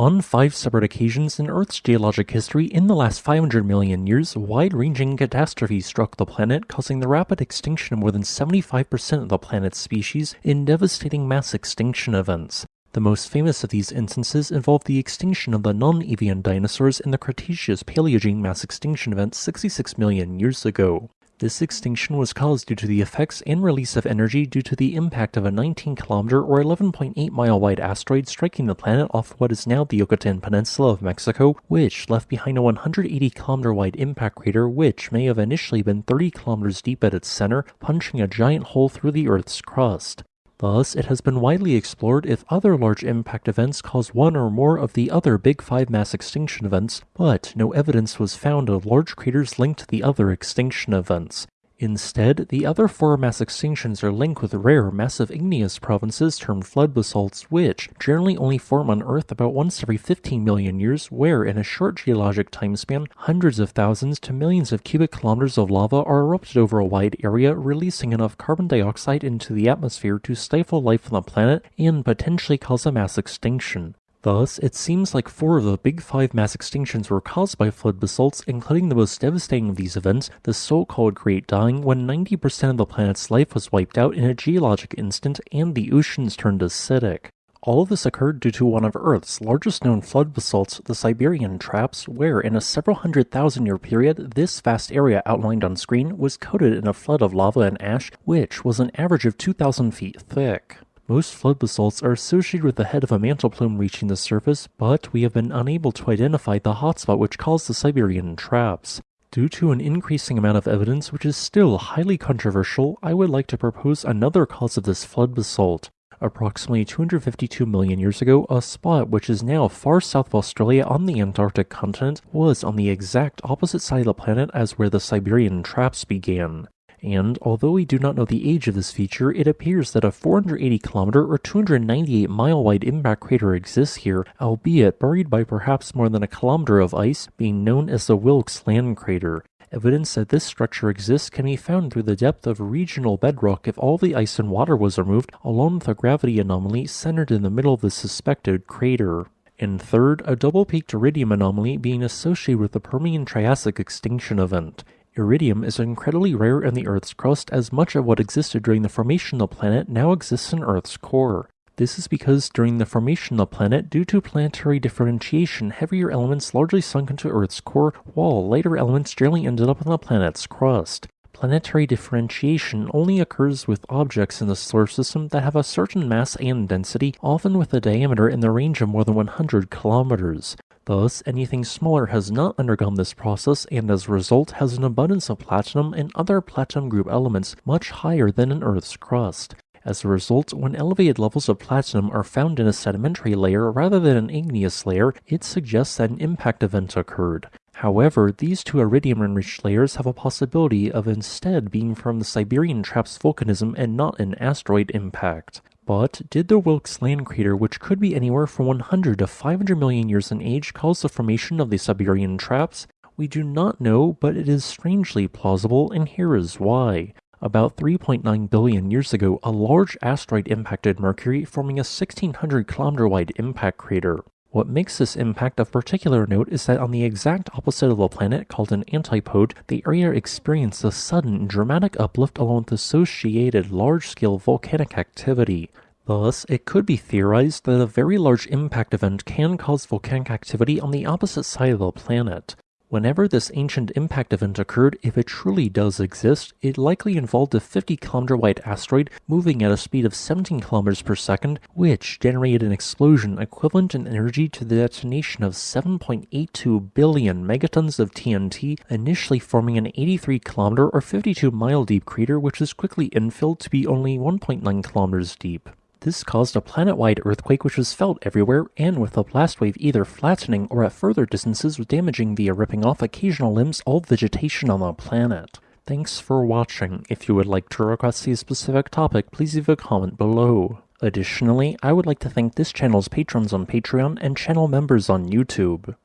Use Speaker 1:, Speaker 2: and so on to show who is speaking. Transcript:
Speaker 1: On five separate occasions in Earth's geologic history in the last 500 million years, wide-ranging catastrophes struck the planet, causing the rapid extinction of more than 75% of the planet's species in devastating mass extinction events. The most famous of these instances involved the extinction of the non-avian dinosaurs in the Cretaceous Paleogene mass extinction event 66 million years ago. This extinction was caused due to the effects and release of energy due to the impact of a 19 kilometer or 11.8 mile wide asteroid striking the planet off what is now the Yucatan Peninsula of Mexico, which left behind a 180 kilometer wide impact crater which may have initially been 30 kilometers deep at its center, punching a giant hole through the Earth's crust. Thus, it has been widely explored if other large impact events cause one or more of the other Big Five mass extinction events, but no evidence was found of large craters linked to the other extinction events. Instead, the other four mass extinctions are linked with rare, massive igneous provinces termed flood basalts, which generally only form on Earth about once every 15 million years, where in a short geologic timespan, hundreds of thousands to millions of cubic kilometers of lava are erupted over a wide area, releasing enough carbon dioxide into the atmosphere to stifle life on the planet and potentially cause a mass extinction. Thus, it seems like four of the big five mass extinctions were caused by flood basalts, including the most devastating of these events, the so-called Great Dying, when 90% of the planet's life was wiped out in a geologic instant and the oceans turned acidic. All of this occurred due to one of Earth's largest known flood basalts, the Siberian Traps, where in a several hundred thousand year period, this vast area outlined on screen was coated in a flood of lava and ash, which was an average of 2,000 feet thick. Most flood basalts are associated with the head of a mantle plume reaching the surface, but we have been unable to identify the hotspot which caused the Siberian traps. Due to an increasing amount of evidence which is still highly controversial, I would like to propose another cause of this flood basalt. Approximately 252 million years ago, a spot which is now far south of Australia on the Antarctic continent was on the exact opposite side of the planet as where the Siberian traps began and although we do not know the age of this feature, it appears that a 480 kilometer or 298 mile wide impact crater exists here, albeit buried by perhaps more than a kilometer of ice, being known as the Wilkes Land Crater. Evidence that this structure exists can be found through the depth of regional bedrock if all the ice and water was removed, along with a gravity anomaly centered in the middle of the suspected crater. And third, a double-peaked iridium anomaly being associated with the Permian Triassic extinction event. Iridium is incredibly rare in the Earth's crust as much of what existed during the formation of the planet now exists in Earth's core. This is because during the formation of the planet, due to planetary differentiation, heavier elements largely sunk into Earth's core, while lighter elements generally ended up on the planet's crust. Planetary differentiation only occurs with objects in the solar system that have a certain mass and density, often with a diameter in the range of more than 100 kilometers. Thus, anything smaller has not undergone this process and as a result has an abundance of platinum and other platinum group elements much higher than in Earth's crust. As a result, when elevated levels of platinum are found in a sedimentary layer rather than an igneous layer, it suggests that an impact event occurred. However, these two iridium-enriched layers have a possibility of instead being from the Siberian Traps volcanism and not an asteroid impact. But did the Wilkes land crater, which could be anywhere from 100 to 500 million years in age, cause the formation of the Siberian traps? We do not know, but it is strangely plausible, and here is why. About 3.9 billion years ago, a large asteroid impacted Mercury, forming a 1600 kilometer wide impact crater. What makes this impact of particular note is that on the exact opposite of the planet, called an antipode, the area experienced a sudden dramatic uplift along with associated large-scale volcanic activity. Thus, it could be theorized that a very large impact event can cause volcanic activity on the opposite side of the planet. Whenever this ancient impact event occurred, if it truly does exist, it likely involved a 50 kilometer wide asteroid moving at a speed of 17 kilometers per second, which generated an explosion equivalent in energy to the detonation of 7.82 billion megatons of TNT, initially forming an 83 kilometer or 52 mile deep crater which was quickly infilled to be only 1.9 kilometers deep. This caused a planet-wide earthquake which was felt everywhere, and with the blast wave either flattening or at further distances damaging via ripping off occasional limbs all vegetation on the planet. Thanks for watching. If you would like to request a specific topic, please leave a comment below. Additionally, I would like to thank this channel's patrons on Patreon and channel members on YouTube.